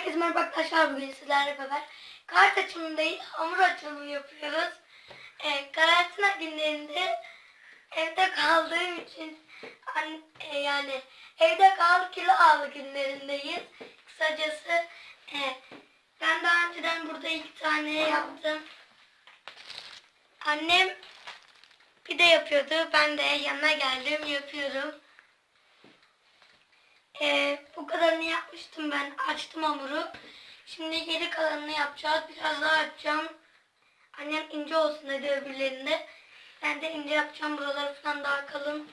Herkese merhaba arkadaşlar bugün sizlerle beraber kart açımı değil hamur açımı yapıyoruz. Ee, karantina günlerinde evde kaldığım için an- e, yani evde kal kilo al günlerindeyiz. Kısacası e, ben daha önceden burada iki tane yaptım. Annem pide yapıyordu. Ben de yanına geldim yapıyorum. Ee, bu kadarını yapmıştım ben. Açtım hamuru. Şimdi geri kalanını yapacağız. Biraz daha açacağım. Annem ince olsun dedi öbürlerinde. Ben de ince yapacağım. Buraları falan daha kalın.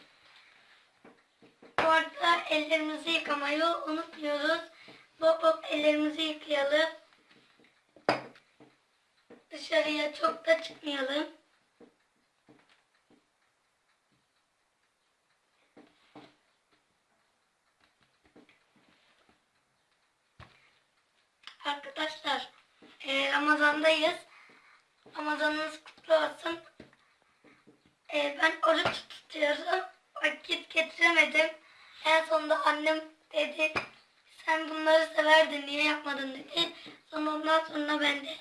Bu arada ellerimizi yıkamayı unutmuyoruz. Bol bol ellerimizi yıkayalım. Dışarıya çok da çıkmayalım. Arkadaşlar e, Ramazan'dayız. Ramazanınız kutlu olsun. E, ben oruç tutuyorum. Vakit getiremedim. En sonunda annem dedi sen bunları severdin niye yapmadın dedi. Sonra ondan sonra ben de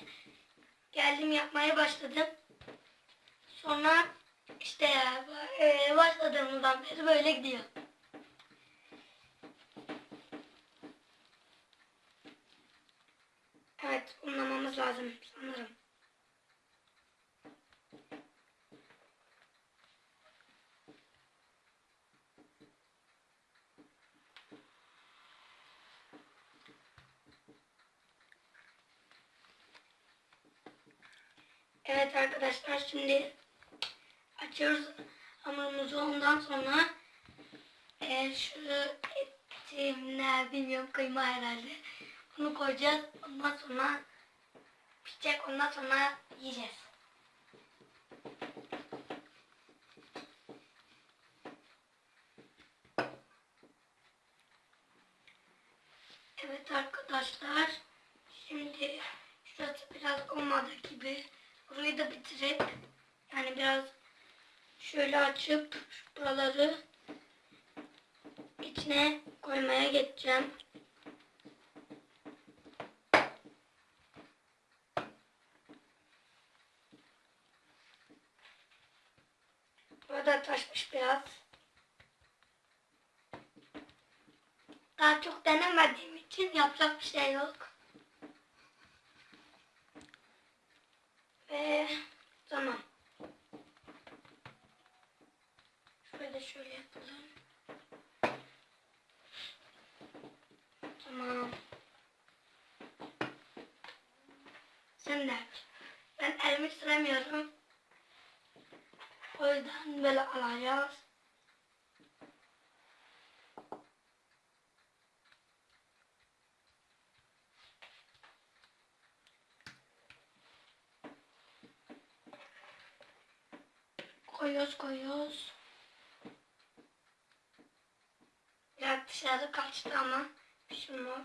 geldim yapmaya başladım. Sonra işte ya e, başladığımızdan beri böyle gidiyor. Evet, unlamamız lazım sanırım. Evet arkadaşlar şimdi açıyoruz hamurumuzu ondan sonra e, şu etim ne bilmiyorum kıyma herhalde. Bunu koyacağız. Ondan sonra pişecek. Ondan sonra yiyeceğiz. Evet arkadaşlar. Şimdi şurası biraz olmadı gibi. Burayı da bitirip yani biraz şöyle açıp buraları içine koymaya geçeceğim. Burada taşmış biraz. Daha çok denemediğim için yapacak bir şey yok. Ve tamam. Şöyle şöyle yapalım. Tamam. Sen de. Ben elimi süremiyorum. O yüzden böyle alacağız. Koyuyoruz koyuyoruz. Biraz dışarı kaçtı ama bir şey olmaz.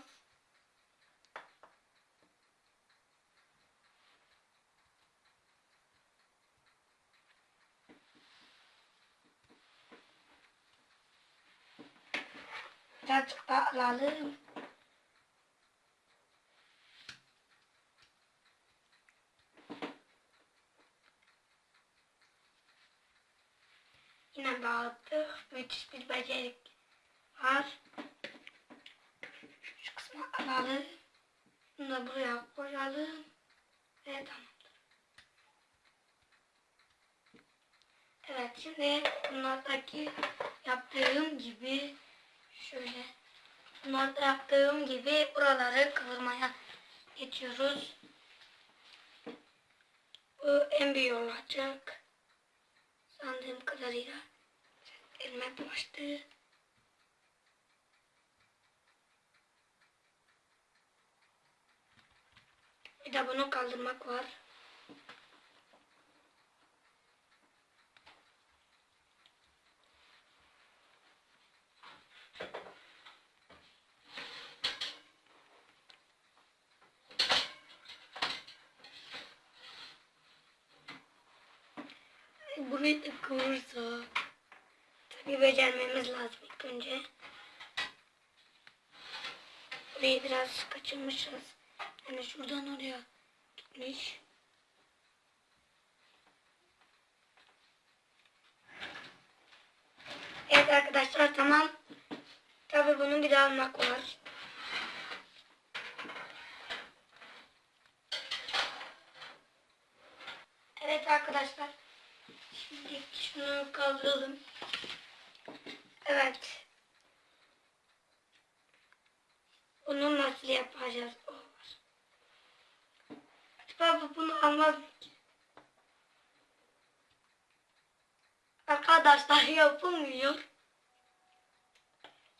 Birazcık daha alalım. Yine dağıttık. Müthiş bir becerik var. Şu kısmı alalım. Bunu da buraya koyalım. Ve tamamdır. Evet şimdi bunlardaki yaptığım gibi şöyle bunlarda yaptığım gibi buraları kıvırmaya geçiyoruz. Bu en büyük olacak. Sandığım kadarıyla elime bulaştı. Bir de bunu kaldırmak var. Burayı da kıvırsak. Tabii becermemiz lazım ilk önce. Burayı biraz kaçırmışız. Yani şuradan oraya gitmiş. Evet arkadaşlar tamam. Tabii bunu bir daha almak var. Evet arkadaşlar. Şimdi şunu kaldıralım. Evet. Bunu nasıl yapacağız? O var. Acaba mı ki? Arkadaşlar yapılmıyor.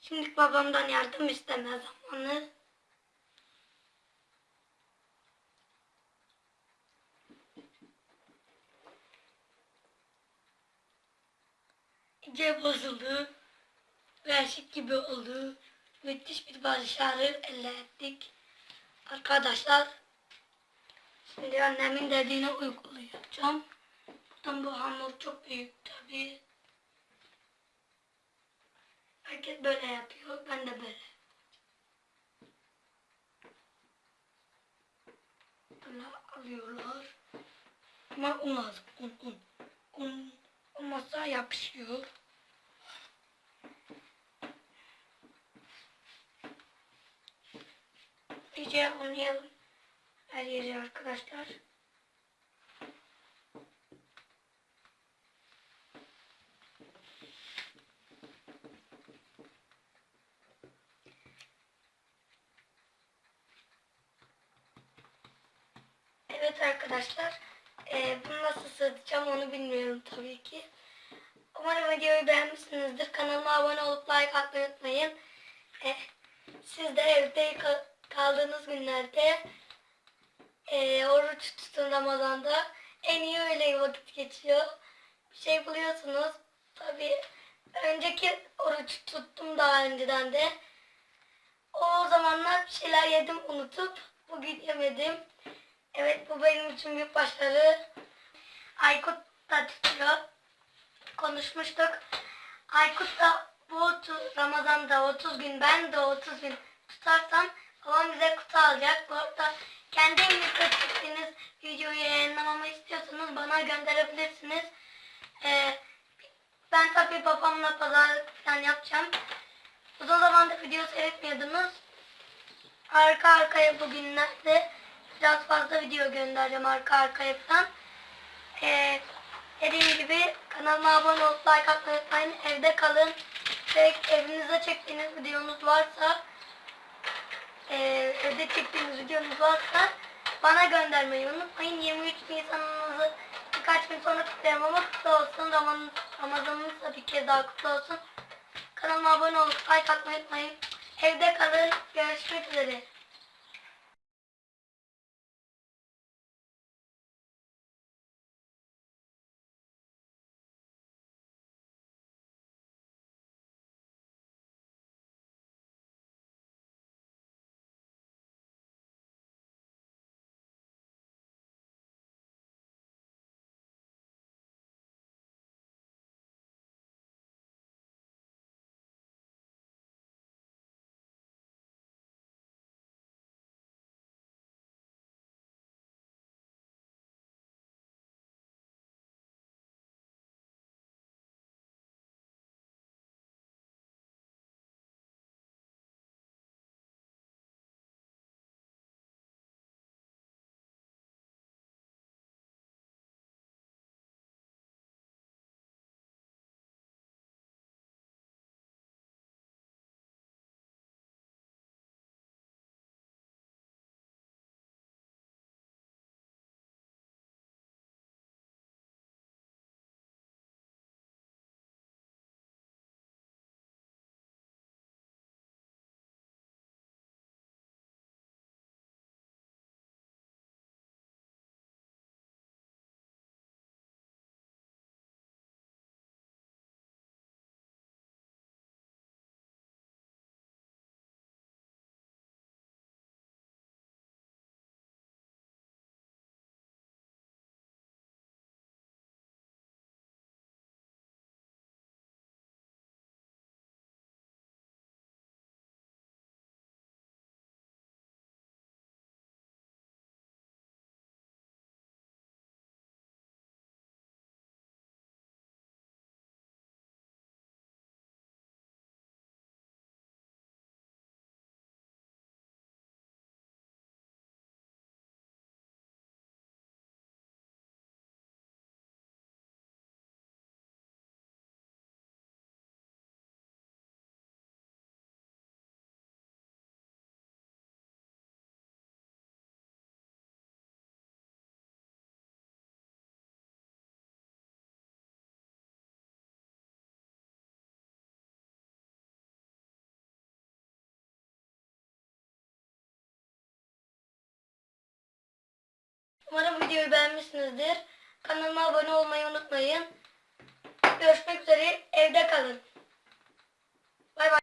Şimdi babamdan yardım isteme zamanı. İyice bozuldu. Reşik gibi oldu. Müthiş bir başarı elde ettik. Arkadaşlar şimdi annemin dediğini uygulayacağım. Zaten bu hamur çok büyük tabii. Herkes böyle yapıyor. Ben de böyle. Böyle alıyorlar. Ama un lazım. Un, un. Un olmazsa yapışıyor. İyice unlayalım. Her yeri arkadaşlar. Evet arkadaşlar. Ee, bunu nasıl sığdıracağım onu bilmiyorum tabii ki. Umarım videoyu beğenmişsinizdir. Kanalıma abone olup like atmayı unutmayın. Ee, siz de evde ka- kaldığınız günlerde e, oruç tutun Ramazan'da. En iyi öyle vakit geçiyor. Bir şey buluyorsunuz. Tabii önceki oruç tuttum daha önceden de. O zamanlar bir şeyler yedim unutup bugün yemedim. Evet bu benim için büyük başarı. Aykut da tutuyor. Konuşmuştuk. Aykut da bu otu- Ramazan'da 30 gün ben de 30 gün tutarsam babam bize kutu alacak. Bu arada kendi evinizde çektiğiniz videoyu yayınlamamı istiyorsanız bana gönderebilirsiniz. Ee, ben tabii babamla pazarlık falan yapacağım. Uzun zamandır video seyretmiyordunuz. Arka arkaya bugünlerde biraz fazla video göndereceğim arka arkaya falan. Ee, dediğim gibi kanalıma abone olup like atmayı unutmayın. Evde kalın. Ve evinizde çektiğiniz videonuz varsa e, evde çektiğiniz videonuz varsa bana göndermeyi unutmayın. 23 Nisan'ınızı birkaç gün sonra kutlayalım ama kutlu olsun. Ramazan, Ramazanınız da bir kez daha kutlu olsun. Kanalıma abone olup like atmayı unutmayın. Evde kalın. Görüşmek üzere. Umarım videoyu beğenmişsinizdir. Kanalıma abone olmayı unutmayın. Görüşmek üzere. Evde kalın. Bay bay.